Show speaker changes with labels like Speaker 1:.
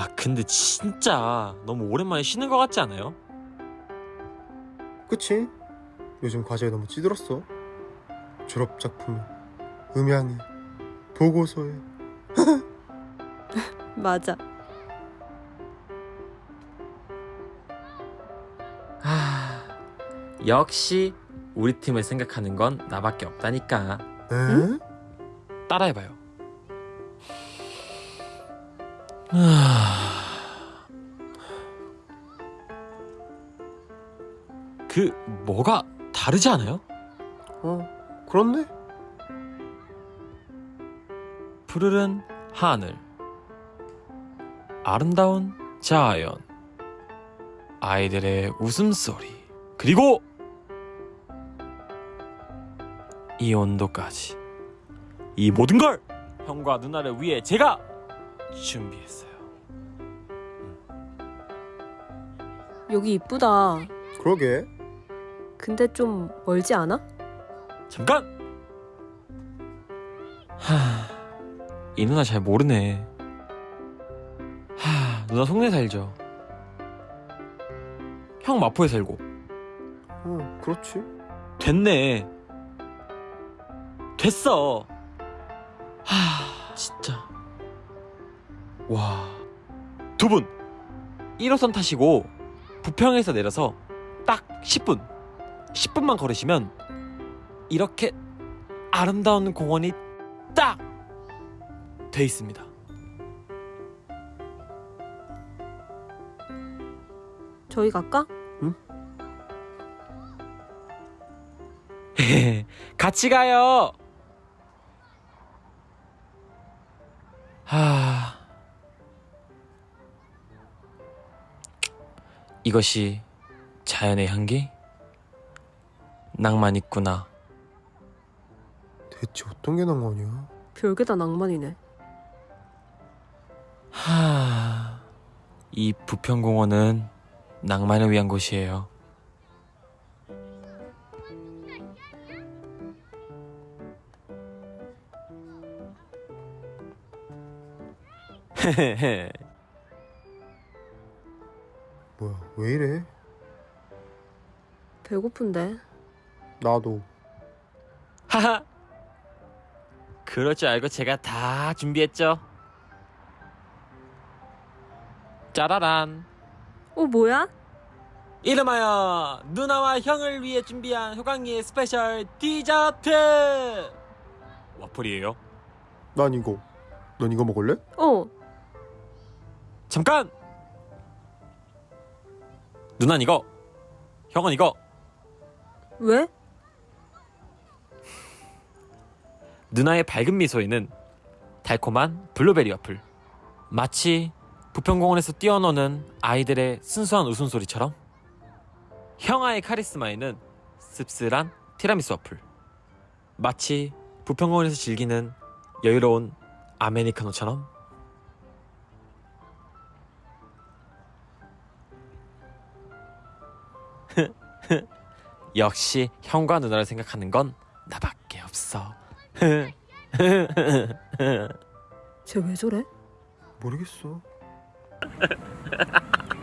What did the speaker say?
Speaker 1: 아 근데 진짜 너무 오랜만에 쉬는 것 같지 않아요?
Speaker 2: 그치? 요즘 과제에 너무 찌들었어. 졸업 작품에, 음향에, 보고서에.
Speaker 3: 맞아.
Speaker 1: 아 역시 우리 팀을 생각하는 건 나밖에 없다니까
Speaker 2: 에?
Speaker 1: 따라해봐요 그 뭐가 다르지 않아요?
Speaker 2: 어, 그렇네.
Speaker 1: 푸르른 하늘. 아름다운 자연. 아이들의 웃음소리. 그리고 이 온도까지. 이 모든 걸 형과 누나를 위해 제가 준비했어요
Speaker 3: 여기 이쁘다.
Speaker 2: 그러게.
Speaker 3: 근데 좀 멀지 않아?
Speaker 1: 잠깐! 하... 이 누나 잘 모르네 하... 누나 송내 살죠 형 마포에 살고
Speaker 2: 어, 그렇지.
Speaker 1: 됐네. 됐어. 하, 진짜. 와. 두 분. 1호선 타시고 부평에서 내려서 딱 10분. 10분만 걸으시면 이렇게 아름다운 공원이 딱 돼 있습니다.
Speaker 3: 저희 갈까?
Speaker 1: 같이 가요. 이것이 자연의 향기? 낭만 있구나.
Speaker 2: 대체 어떤 게 낭만이야?
Speaker 3: 별게 다 낭만이네.
Speaker 1: 하. 이 부평공원은 낭만을 위한 곳이에요. 헤헤헤.
Speaker 2: 뭐야, 왜 이래?
Speaker 3: 배고픈데.
Speaker 2: 나도.
Speaker 1: 하하. 그럴 줄 알고 제가 다 준비했죠. 짜라란.
Speaker 3: 어, 뭐야?
Speaker 1: 이름하여 누나와 형을 위해 준비한 효광이의 special 디저트. 와플이에요.
Speaker 2: 난 이거. 넌 이거 먹을래?
Speaker 3: 어,
Speaker 1: 잠깐. 누난 이거. 형은 이거.
Speaker 3: 왜?
Speaker 1: 누나의 밝은 미소에는 달콤한 블루베리 와플. 마치 부평공원에서 뛰어노는 아이들의 순수한 웃음소리처럼 형아의 카리스마에는 씁쓸한 티라미수 와플. 마치 부평공원에서 즐기는 여유로운 아메리카노처럼 역시 형과 누나를 생각하는 건 나밖에 없어.
Speaker 3: 쟤 왜 저래?
Speaker 2: 모르겠어.